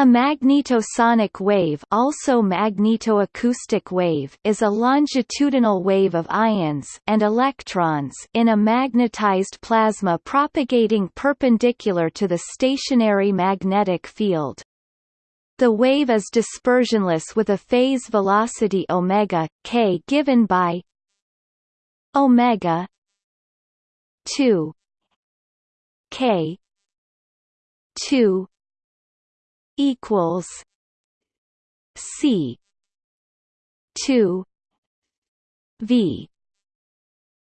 A magnetosonic wave also magnetoacoustic wave is a longitudinal wave of ions and electrons in a magnetized plasma propagating perpendicular to the stationary magnetic field. The wave is dispersionless with a phase velocity omega k given by omega 2 k 2 equals C two V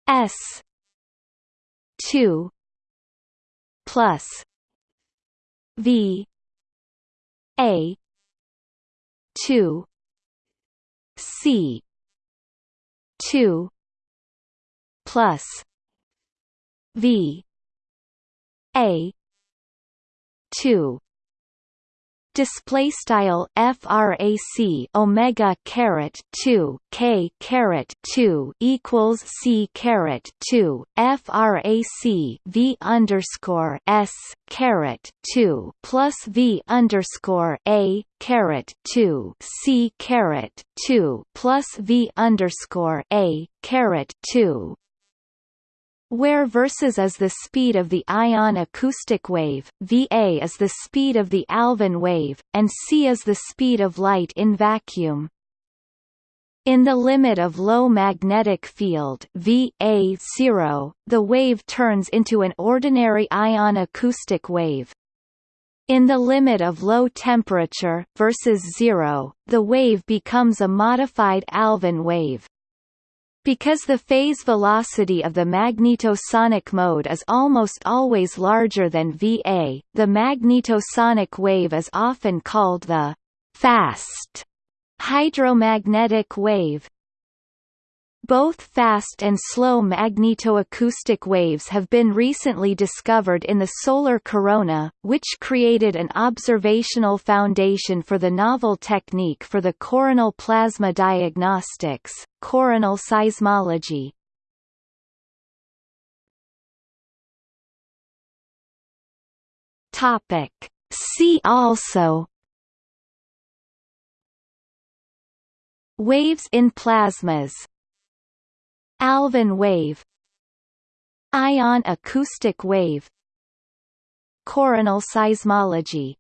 S two plus V A two C two plus V A two display style frac omega caret 2 k caret 2 equals c caret 2 frac v underscore s caret 2 plus v underscore a caret 2 c caret 2 plus v underscore a caret 2 where versus is the speed of the ion acoustic wave, Va is the speed of the Alfvén wave, and c is the speed of light in vacuum. In the limit of low magnetic field Va0, the wave turns into an ordinary ion acoustic wave. In the limit of low temperature versus zero, the wave becomes a modified Alfvén wave. Because the phase velocity of the magnetosonic mode is almost always larger than Va, the magnetosonic wave is often called the fast hydromagnetic wave. Both fast and slow magnetoacoustic waves have been recently discovered in the solar corona, which created an observational foundation for the novel technique for the coronal plasma diagnostics, coronal seismology. Topic. See also Waves in plasmas Alfvén wave Ion acoustic wave Coronal seismology